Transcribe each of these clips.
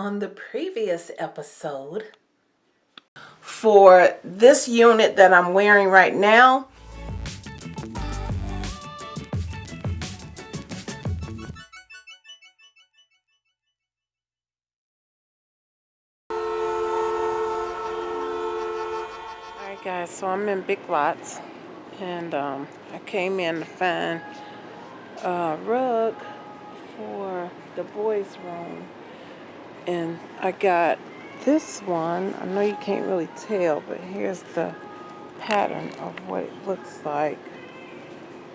on the previous episode for this unit that I'm wearing right now. Alright guys, so I'm in Big Lots and um, I came in to find a rug for the boys room and I got this one. I know you can't really tell but here's the pattern of what it looks like.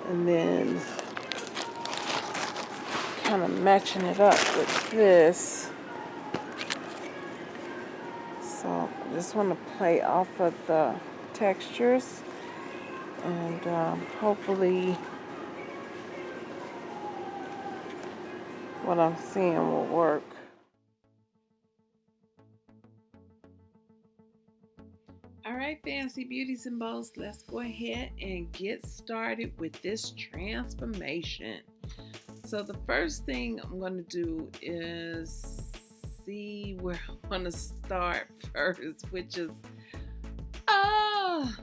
And then kind of matching it up with this. So I just want to play off of the textures. And um, hopefully what I'm seeing will work. Fancy beauties and bows, let's go ahead and get started with this transformation. So the first thing I'm going to do is see where I'm going to start first, which is, ah,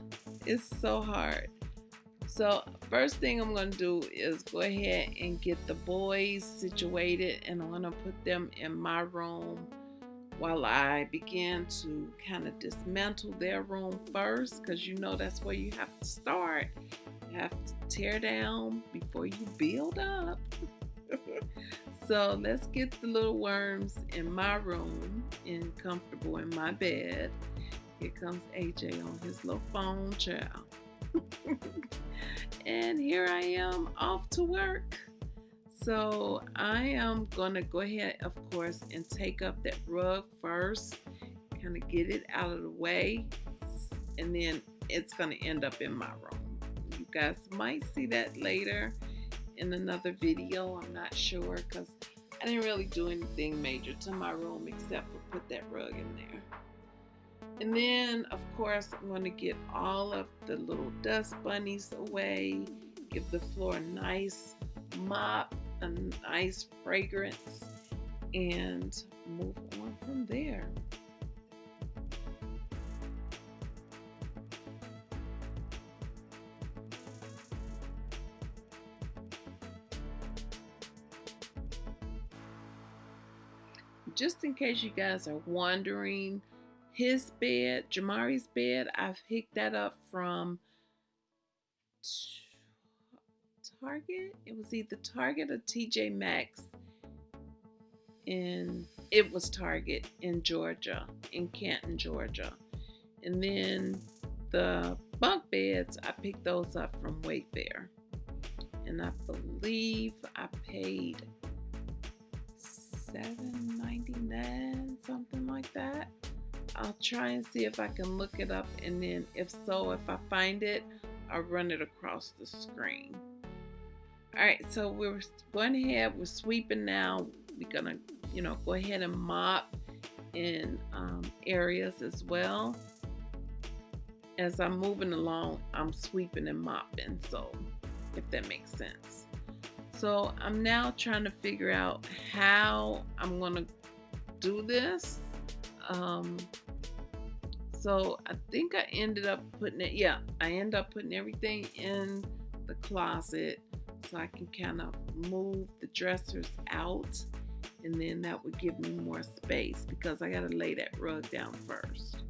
it's so hard. So first thing I'm going to do is go ahead and get the boys situated and I'm going to put them in my room while I begin to kind of dismantle their room first because you know that's where you have to start. You have to tear down before you build up. so let's get the little worms in my room and comfortable in my bed. Here comes AJ on his little phone, child. and here I am off to work. So I am going to go ahead, of course, and take up that rug first, kind of get it out of the way, and then it's going to end up in my room. You guys might see that later in another video. I'm not sure because I didn't really do anything major to my room except for put that rug in there. And then, of course, I'm going to get all of the little dust bunnies away, give the floor a nice mop, a nice fragrance, and move on from there. Just in case you guys are wondering, his bed, Jamari's bed, I've picked that up from Target. It was either Target or TJ Maxx. And it was Target in Georgia, in Canton, Georgia. And then the bunk beds, I picked those up from Wayfair. And I believe I paid $7.99, something like that. I'll try and see if I can look it up and then if so, if I find it, I'll run it across the screen. All right, so we're going ahead, we're sweeping now. We're gonna, you know, go ahead and mop in um, areas as well. As I'm moving along, I'm sweeping and mopping, so if that makes sense. So I'm now trying to figure out how I'm gonna do this. Um, so I think I ended up putting it, yeah, I ended up putting everything in the closet so I can kind of move the dressers out and then that would give me more space because I got to lay that rug down first.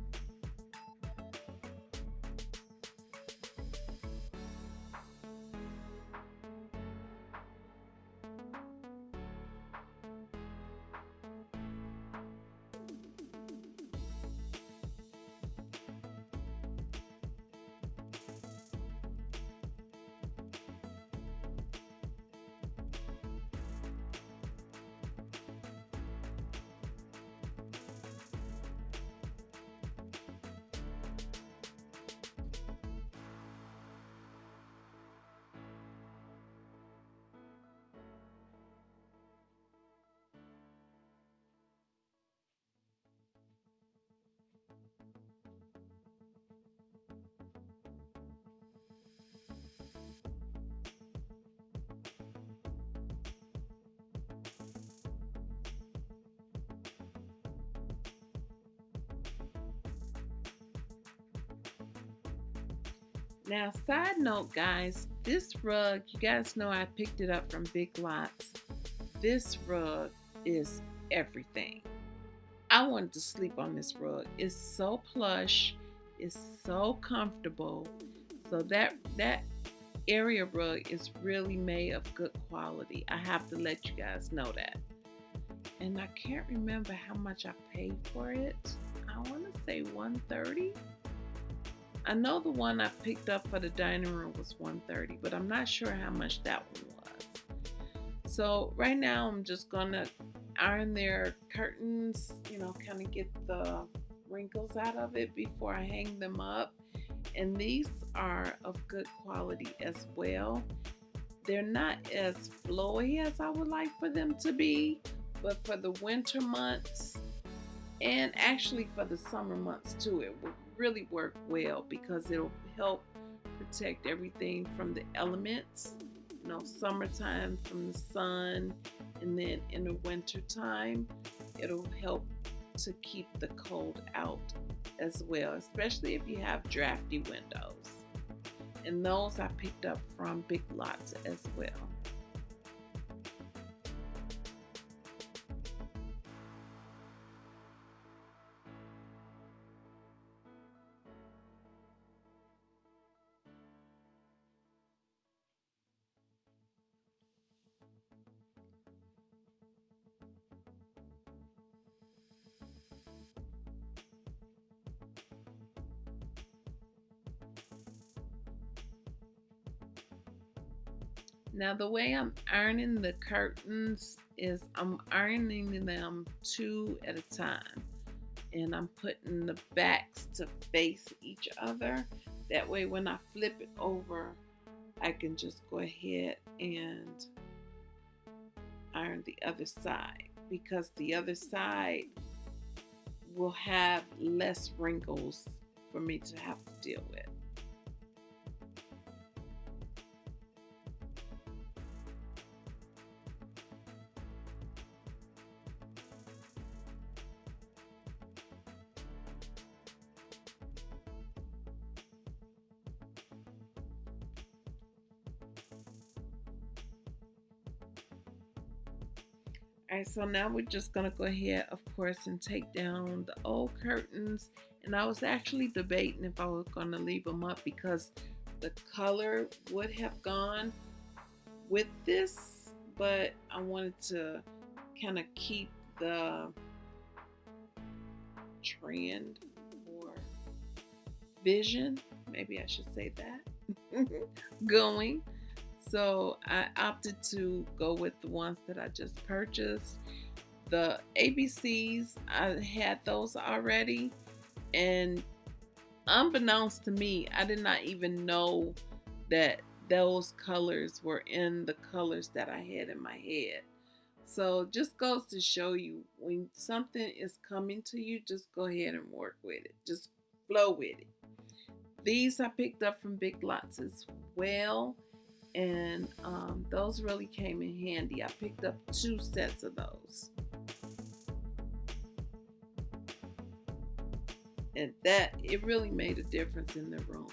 Now, side note, guys, this rug, you guys know I picked it up from Big Lots. This rug is everything. I wanted to sleep on this rug. It's so plush, it's so comfortable. So that that area rug is really made of good quality. I have to let you guys know that. And I can't remember how much I paid for it. I want to say 130. I know the one I picked up for the dining room was 130, but I'm not sure how much that one was. So right now I'm just gonna iron their curtains, you know, kind of get the wrinkles out of it before I hang them up. And these are of good quality as well. They're not as flowy as I would like for them to be, but for the winter months and actually for the summer months too, it will really work well because it'll help protect everything from the elements. You know, summertime from the sun, and then in the winter time, it'll help to keep the cold out as well, especially if you have drafty windows. And those I picked up from Big Lots as well. Now the way I'm ironing the curtains is I'm ironing them two at a time. And I'm putting the backs to face each other. That way when I flip it over, I can just go ahead and iron the other side because the other side will have less wrinkles for me to have to deal with. So now we're just going to go ahead, of course, and take down the old curtains. And I was actually debating if I was going to leave them up because the color would have gone with this, but I wanted to kind of keep the trend or vision, maybe I should say that, going. So I opted to go with the ones that I just purchased. The ABCs, I had those already. And unbeknownst to me, I did not even know that those colors were in the colors that I had in my head. So just goes to show you when something is coming to you, just go ahead and work with it. Just flow with it. These I picked up from Big Lots as well and um, those really came in handy. I picked up two sets of those. And that, it really made a difference in the room.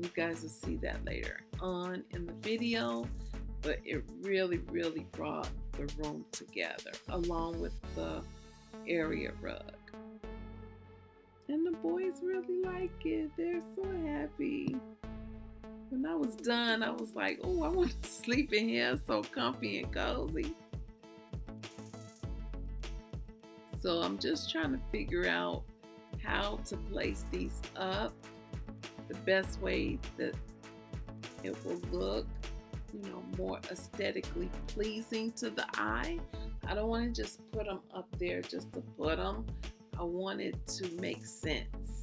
You guys will see that later on in the video, but it really, really brought the room together along with the area rug. And the boys really like it. They're so happy when I was done, I was like, oh, I want to sleep in here so comfy and cozy. So I'm just trying to figure out how to place these up the best way that it will look, you know, more aesthetically pleasing to the eye. I don't want to just put them up there just to put them. I want it to make sense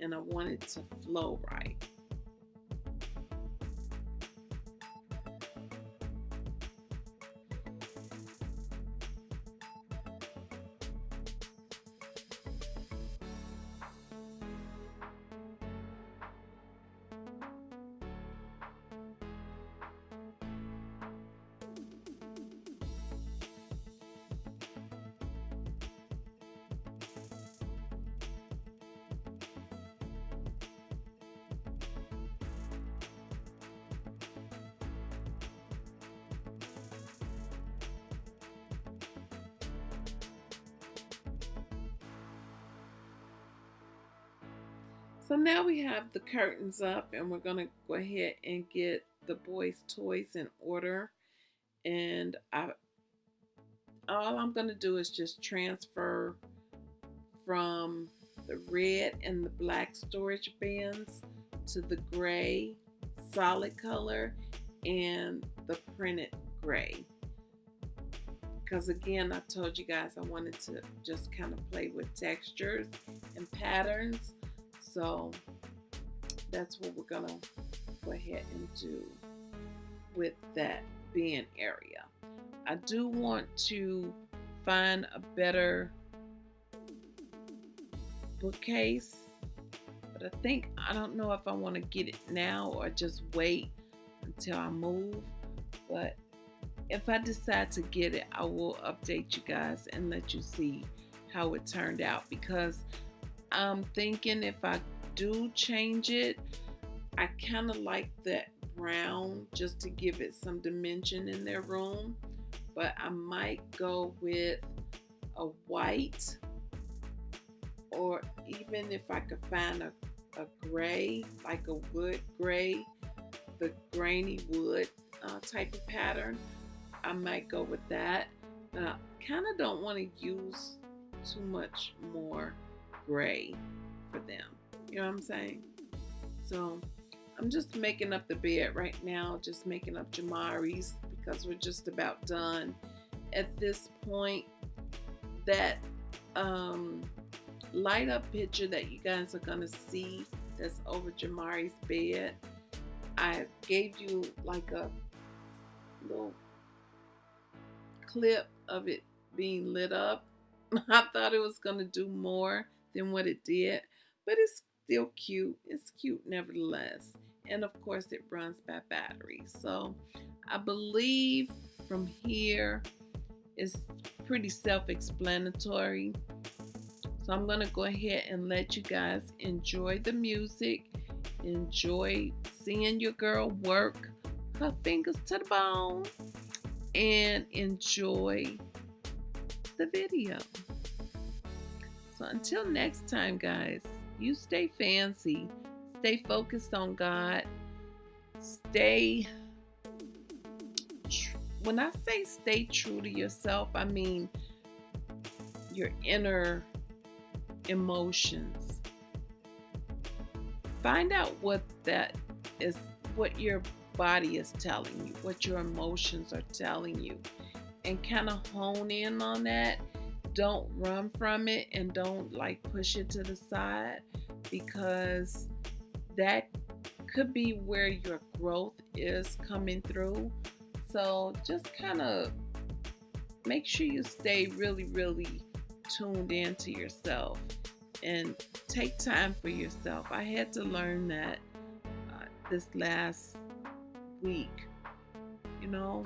and I want it to flow right. So now we have the curtains up and we're going to go ahead and get the boys' toys in order. And I, all I'm going to do is just transfer from the red and the black storage bins to the gray solid color and the printed gray because again I told you guys I wanted to just kind of play with textures and patterns so that's what we're gonna go ahead and do with that bin area. I do want to find a better bookcase but I think I don't know if I want to get it now or just wait until I move but if I decide to get it, I will update you guys and let you see how it turned out because I'm thinking if I do change it, I kind of like that brown just to give it some dimension in their room. But I might go with a white or even if I could find a, a gray, like a wood gray, the grainy wood uh, type of pattern. I might go with that. But I kind of don't want to use too much more gray for them. You know what I'm saying? So I'm just making up the bed right now, just making up Jamari's because we're just about done. At this point, that um, light up picture that you guys are going to see that's over Jamari's bed, I gave you like a little clip of it being lit up. I thought it was going to do more than what it did, but it's still cute. It's cute nevertheless. And of course, it runs by battery. So I believe from here it's pretty self-explanatory. So I'm going to go ahead and let you guys enjoy the music, enjoy seeing your girl work her fingers to the bone and enjoy the video. So until next time, guys, you stay fancy, stay focused on God, stay. When I say stay true to yourself, I mean your inner emotions. Find out what that is, what your body is telling you, what your emotions are telling you, and kind of hone in on that. Don't run from it and don't like push it to the side because that could be where your growth is coming through. So just kind of make sure you stay really, really tuned in to yourself and take time for yourself. I had to learn that uh, this last week. You know,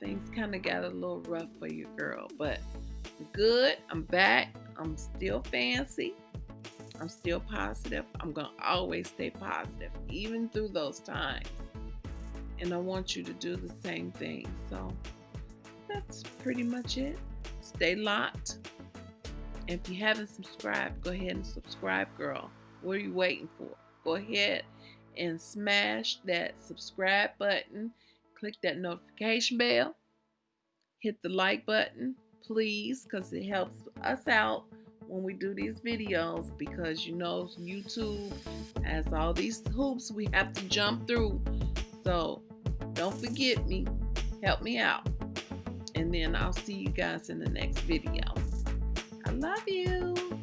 things kind of got a little rough for you, girl, but good. I'm back. I'm still fancy. I'm still positive. I'm going to always stay positive, even through those times. And I want you to do the same thing. So that's pretty much it. Stay locked. If you haven't subscribed, go ahead and subscribe, girl. What are you waiting for? Go ahead and smash that subscribe button. Click that notification bell. Hit the like button, please, because it helps us out when we do these videos because you know YouTube has all these hoops we have to jump through. So don't forget me. Help me out. And then I'll see you guys in the next video. I love you.